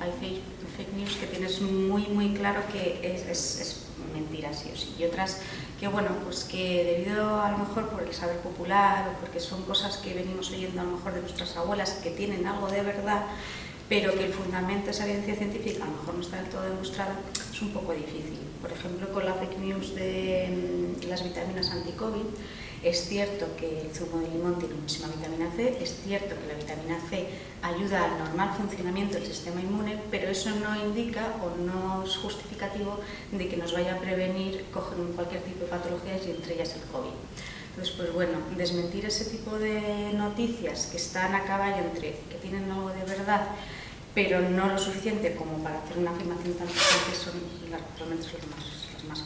hay fake, news que tienes muy, muy claro que es, mentira sí o sí. Y otras que, bueno, pues que debido a lo mejor por el saber popular o porque son cosas que venimos oyendo a lo mejor de nuestras abuelas que tienen algo de verdad, pero que el fundamento de esa evidencia científica a lo mejor no está del todo demostrado es un poco difícil. Por ejemplo, con la fake news de mm, las vitaminas anti-COVID, es cierto que el zumo de limón tiene muchísima vitamina C, es cierto que la vitamina C ayuda al normal funcionamiento del sistema inmune, pero eso no indica o no es justificativo de que nos vaya a prevenir coger cualquier tipo de patologías y entre ellas el COVID. Entonces, pues bueno, desmentir ese tipo de noticias que están a caballo entre que tienen algo de verdad, pero no lo suficiente como para hacer una afirmación tan fuerte son las realmente los más